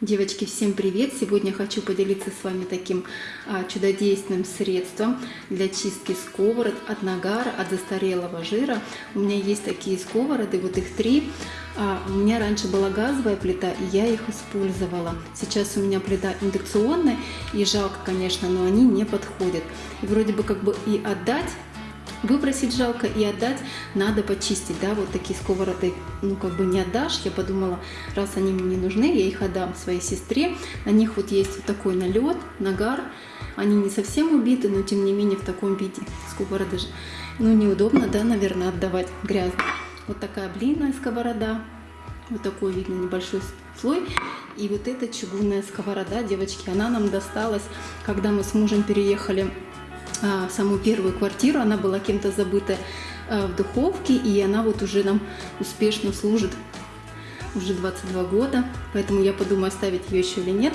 Девочки, всем привет! Сегодня хочу поделиться с вами таким а, чудодейственным средством для чистки сковород от нагара, от застарелого жира. У меня есть такие сковороды, вот их три. А, у меня раньше была газовая плита, и я их использовала. Сейчас у меня плита индукционная, и жалко, конечно, но они не подходят. И вроде бы как бы и отдать выбросить жалко и отдать надо почистить, да, вот такие сковороды, ну, как бы не отдашь, я подумала, раз они мне не нужны, я их отдам своей сестре, на них вот есть вот такой налет, нагар, они не совсем убиты, но тем не менее в таком виде. Сковороды же, ну, неудобно, да, наверное, отдавать грязно. Вот такая блинная сковорода, вот такой видно небольшой слой. И вот эта чугунная сковорода, девочки, она нам досталась, когда мы с мужем переехали самую первую квартиру, она была кем-то забыта а, в духовке, и она вот уже нам успешно служит уже 22 года, поэтому я подумаю, оставить ее еще или нет.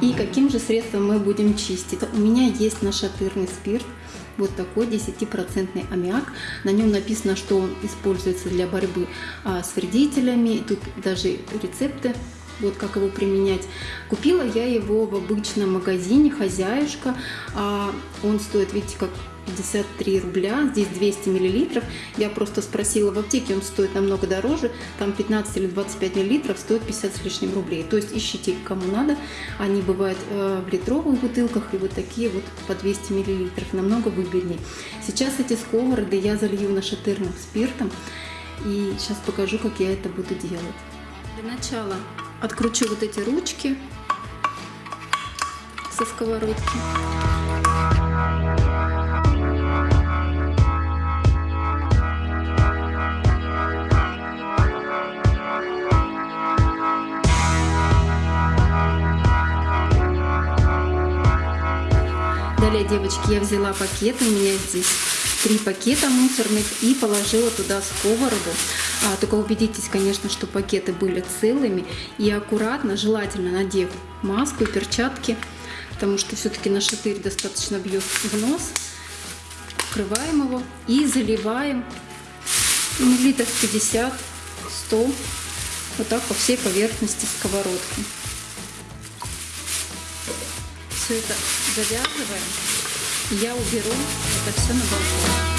И каким же средством мы будем чистить. У меня есть нашатырный спирт, вот такой 10% аммиак. На нем написано, что он используется для борьбы а, с вредителями. Тут даже рецепты вот как его применять. Купила я его в обычном магазине «Хозяюшка». А он стоит, видите, как 53 рубля, здесь 200 миллилитров. Я просто спросила в аптеке, он стоит намного дороже, там 15 или 25 миллилитров стоит 50 с лишним рублей. То есть ищите кому надо, они бывают э, в литровых бутылках и вот такие вот по 200 миллилитров, намного выгоднее. Сейчас эти сковороды я залью нашатырным спиртом и сейчас покажу, как я это буду делать. Для начала откручу вот эти ручки со сковородки. Далее, девочки, я взяла пакет, у меня здесь три пакета мусорных и положила туда сковороду. А, только убедитесь, конечно, что пакеты были целыми и аккуратно, желательно надев маску и перчатки, потому что все-таки на шатырь достаточно бьет в нос. Открываем его и заливаем миллилитров 50-100 вот так по всей поверхности сковородки. Все это завязываем. Я уберу это все на балкон.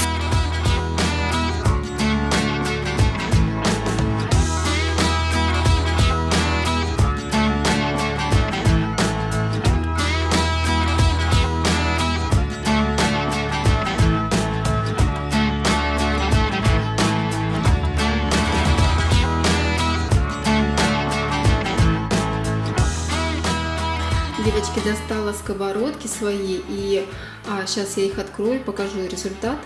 Девочки, достала сковородки свои, и а, сейчас я их открою, покажу результат.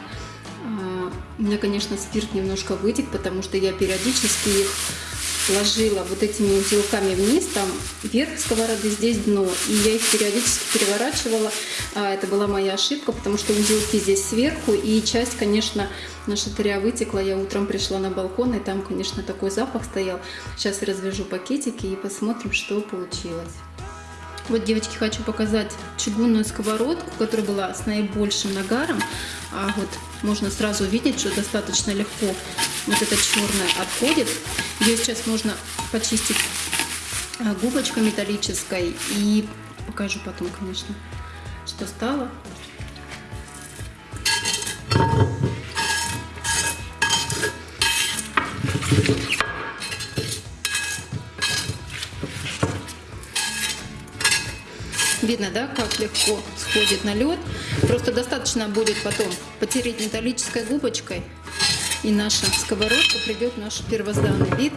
А, у меня, конечно, спирт немножко вытек, потому что я периодически их ложила вот этими узелками вниз, там верх сковороды, здесь дно, и я их периодически переворачивала. А, это была моя ошибка, потому что узелки здесь сверху, и часть, конечно, наша тыря вытекла. Я утром пришла на балкон, и там, конечно, такой запах стоял. Сейчас развяжу пакетики и посмотрим, что получилось. Вот, девочки, хочу показать чугунную сковородку, которая была с наибольшим нагаром. А вот можно сразу увидеть, что достаточно легко вот это черное отходит. Ее сейчас можно почистить а, губочкой металлической и покажу потом, конечно, что стало. Видно, да, как легко сходит на лед. Просто достаточно будет потом потереть металлической губочкой, и наша сковородка придет в наш первозданный вид.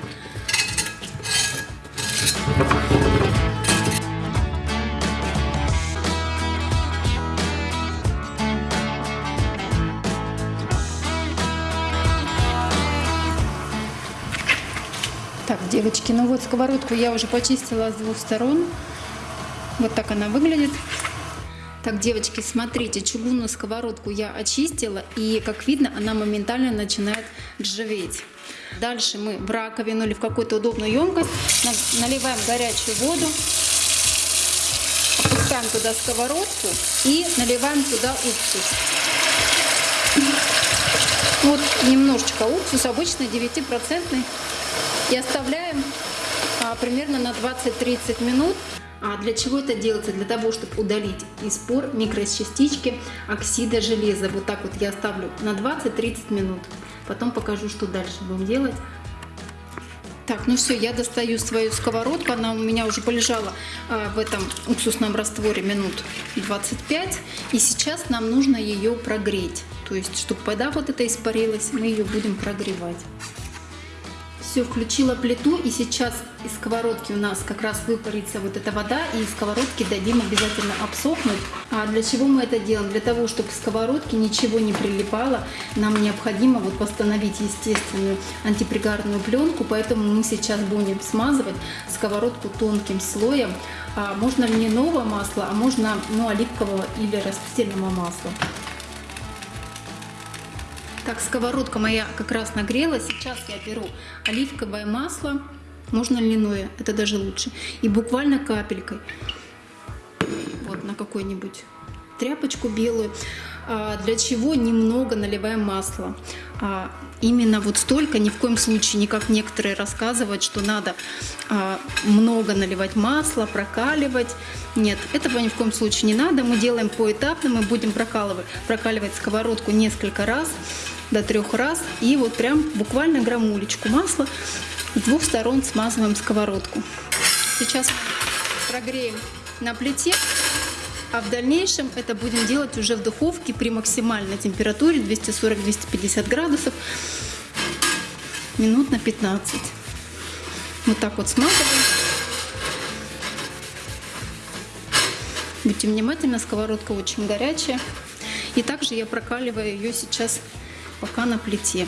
Так, девочки, ну вот сковородку я уже почистила с двух сторон. Вот так она выглядит. Так, девочки, смотрите, чугунную сковородку я очистила, и, как видно, она моментально начинает ржаветь. Дальше мы в раковину или в какую-то удобную емкость наливаем горячую воду, опускаем туда сковородку и наливаем туда уксус. Вот немножечко уксус, обычный 9%, и оставляем а, примерно на 20-30 минут. А для чего это делается? Для того, чтобы удалить из пор микрочастички оксида железа. Вот так вот я оставлю на 20-30 минут. Потом покажу, что дальше будем делать. Так, ну все, я достаю свою сковородку. Она у меня уже полежала а, в этом уксусном растворе минут 25. И сейчас нам нужно ее прогреть. То есть, чтобы вода вот эта испарилась, мы ее будем прогревать. Все, включила плиту и сейчас из сковородки у нас как раз выпарится вот эта вода и из сковородки дадим обязательно обсохнуть. А для чего мы это делаем? Для того, чтобы к сковородке ничего не прилипало, нам необходимо вот восстановить естественную антипригарную пленку, поэтому мы сейчас будем смазывать сковородку тонким слоем. А можно льняного масла, а можно ну, оливкового или растительного масла. Так, сковородка моя как раз нагрелась. Сейчас я беру оливковое масло, можно льняное, это даже лучше. И буквально капелькой, вот на какой-нибудь тряпочку белую. А, для чего немного наливаем масло. А, именно вот столько, ни в коем случае, не как некоторые рассказывают, что надо а, много наливать масла, прокаливать. Нет, этого ни в коем случае не надо. Мы делаем поэтапно, мы будем прокалывать, прокаливать сковородку несколько раз, до трех раз. И вот прям буквально грамулечку масла с двух сторон смазываем сковородку. Сейчас прогреем на плите. А в дальнейшем это будем делать уже в духовке при максимальной температуре 240-250 градусов минут на 15. Вот так вот смазываем. Будьте внимательны, сковородка очень горячая. И также я прокаливаю ее сейчас пока на плите.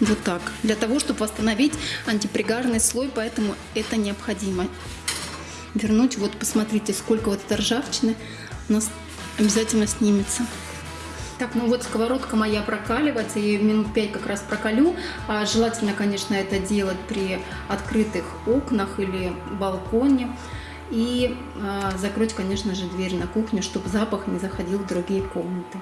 Вот так. Для того, чтобы восстановить антипригарный слой, поэтому это необходимо вернуть. Вот посмотрите, сколько вот этой ржавчины у нас обязательно снимется. Так, ну вот сковородка моя прокаливается, я ее минут 5 как раз прокалю. А желательно, конечно, это делать при открытых окнах или балконе. И а, закрыть, конечно же, дверь на кухню, чтобы запах не заходил в другие комнаты.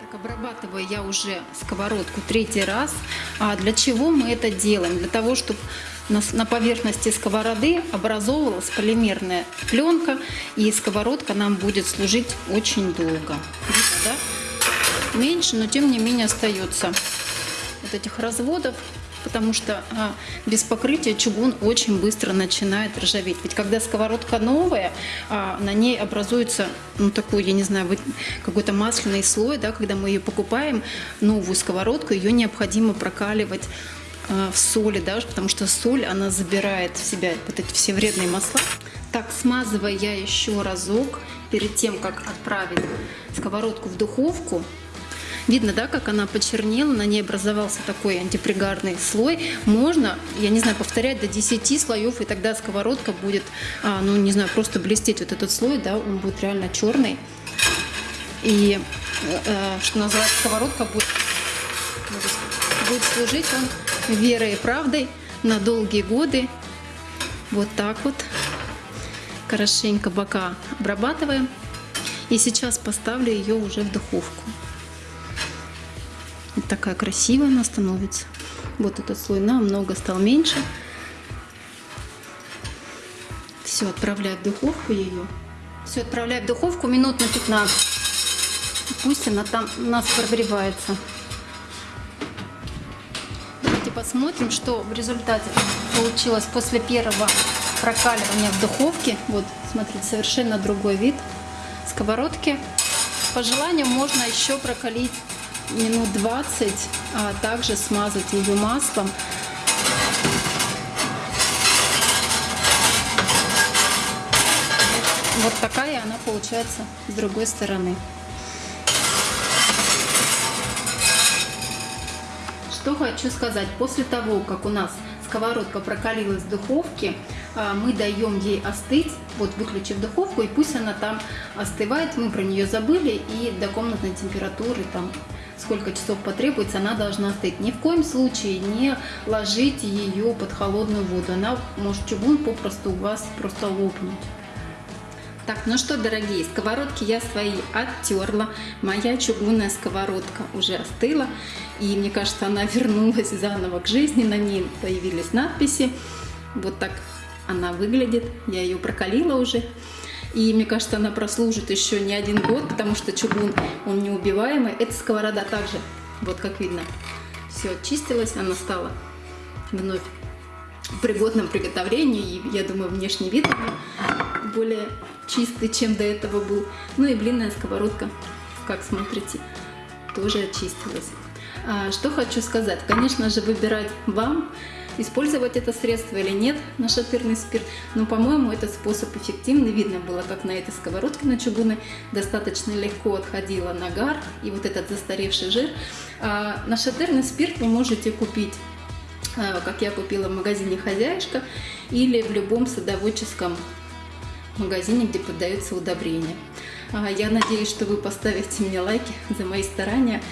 Так, обрабатываю я уже сковородку третий раз. А для чего мы это делаем? Для того, чтобы на, поверхности сковороды образовывалась полимерная пленка, и сковородка нам будет служить очень долго. Видите, да? Меньше, но тем не менее остается вот этих разводов, потому что а, без покрытия чугун очень быстро начинает ржаветь. Ведь когда сковородка новая, а, на ней образуется, ну такой, я не знаю, какой-то масляный слой, да, когда мы ее покупаем, новую сковородку, ее необходимо прокаливать а, в соли, да, потому что соль, она забирает в себя вот эти все вредные масла. Так, смазывая я еще разок перед тем, как отправить сковородку в духовку. Видно, да, как она почернела, на ней образовался такой антипригарный слой. Можно, я не знаю, повторять до 10 слоев, и тогда сковородка будет, а, ну, не знаю, просто блестеть вот этот слой, да, он будет реально черный. И, э, что называется, сковородка будет, будет служить он верой и правдой на долгие годы. Вот так вот. Хорошенько бока обрабатываем. И сейчас поставлю ее уже в духовку. Вот такая красивая она становится. Вот этот слой намного стал меньше. Все, отправляю в духовку ее. Все, отправляю в духовку минут на 15. Пусть она там у нас прогревается посмотрим, что в результате получилось после первого прокаливания в духовке. Вот, смотрите, совершенно другой вид сковородки. По желанию можно еще прокалить минут 20, а также смазать ее маслом. Вот такая она получается с другой стороны. Что хочу сказать. После того, как у нас сковородка прокалилась в духовке, мы даем ей остыть, вот выключив духовку, и пусть она там остывает. Мы про нее забыли, и до комнатной температуры там сколько часов потребуется, она должна остыть. Ни в коем случае не ложите ее под холодную воду. Она может чугун попросту у вас просто лопнуть. Так, ну что, дорогие, сковородки я свои оттерла. Моя чугунная сковородка уже остыла. И мне кажется, она вернулась заново к жизни. На ней появились надписи. Вот так она выглядит. Я ее прокалила уже. И мне кажется, она прослужит еще не один год, потому что чугун, он неубиваемый. Эта сковорода также, вот как видно, все очистилась, она стала вновь пригодном приготовлении. И я думаю, внешний вид более чистый, чем до этого был. Ну и блинная сковородка, как смотрите, тоже очистилась. А, что хочу сказать. Конечно же, выбирать вам, использовать это средство или нет, нашатырный спирт. Но, по-моему, этот способ эффективный. Видно было, как на этой сковородке на чугунной достаточно легко отходила нагар и вот этот застаревший жир. А, нашатырный спирт вы можете купить а, как я купила в магазине «Хозяюшка» или в любом садоводческом магазине, где продаются удобрения. А, я надеюсь, что вы поставите мне лайки за мои старания.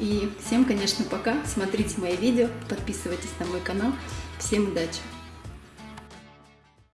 И всем, конечно, пока. Смотрите мои видео, подписывайтесь на мой канал. Всем удачи!